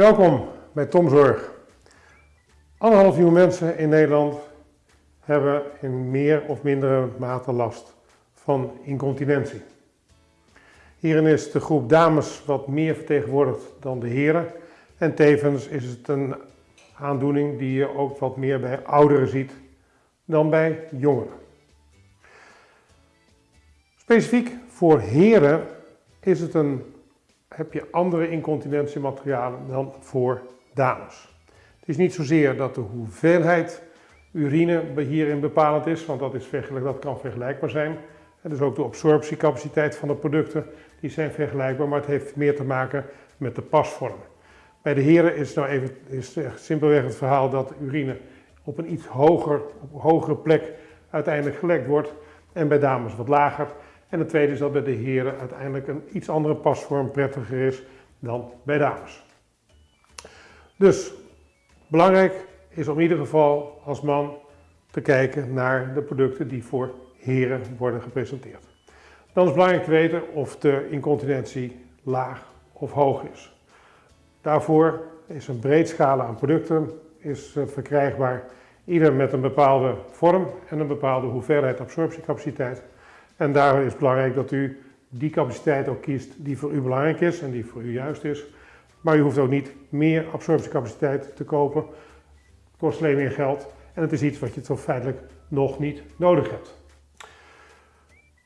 Welkom bij Tomzorg. Anderhalf miljoen mensen in Nederland hebben in meer of mindere mate last van incontinentie. Hierin is de groep dames wat meer vertegenwoordigd dan de heren. En tevens is het een aandoening die je ook wat meer bij ouderen ziet dan bij jongeren. Specifiek voor heren is het een heb je andere incontinentiematerialen dan voor dames. Het is niet zozeer dat de hoeveelheid urine hierin bepalend is, want dat, is dat kan vergelijkbaar zijn. En dus ook de absorptiecapaciteit van de producten, die zijn vergelijkbaar, maar het heeft meer te maken met de pasvorm. Bij de heren is nou even is simpelweg het verhaal dat urine op een iets hoger, hogere plek uiteindelijk gelekt wordt en bij dames wat lager. En het tweede is dat bij de heren uiteindelijk een iets andere pasvorm prettiger is dan bij dames. Dus belangrijk is om in ieder geval als man te kijken naar de producten die voor heren worden gepresenteerd. Dan is belangrijk te weten of de incontinentie laag of hoog is. Daarvoor is een breed scala aan producten is eh, verkrijgbaar, ieder met een bepaalde vorm en een bepaalde hoeveelheid absorptiecapaciteit. En daar is het belangrijk dat u die capaciteit ook kiest die voor u belangrijk is en die voor u juist is. Maar u hoeft ook niet meer absorptiecapaciteit te kopen. Het kost alleen meer geld en het is iets wat je toch feitelijk nog niet nodig hebt.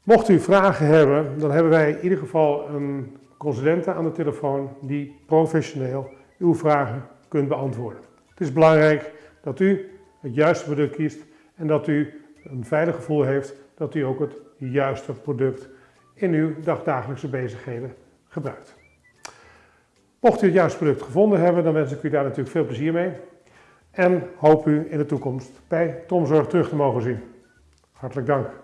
Mocht u vragen hebben, dan hebben wij in ieder geval een consulente aan de telefoon die professioneel uw vragen kunt beantwoorden. Het is belangrijk dat u het juiste product kiest en dat u een veilig gevoel heeft dat u ook het juiste product in uw dagdagelijkse bezigheden gebruikt. Mocht u het juiste product gevonden hebben, dan wens ik u daar natuurlijk veel plezier mee. En hoop u in de toekomst bij Tomzorg terug te mogen zien. Hartelijk dank.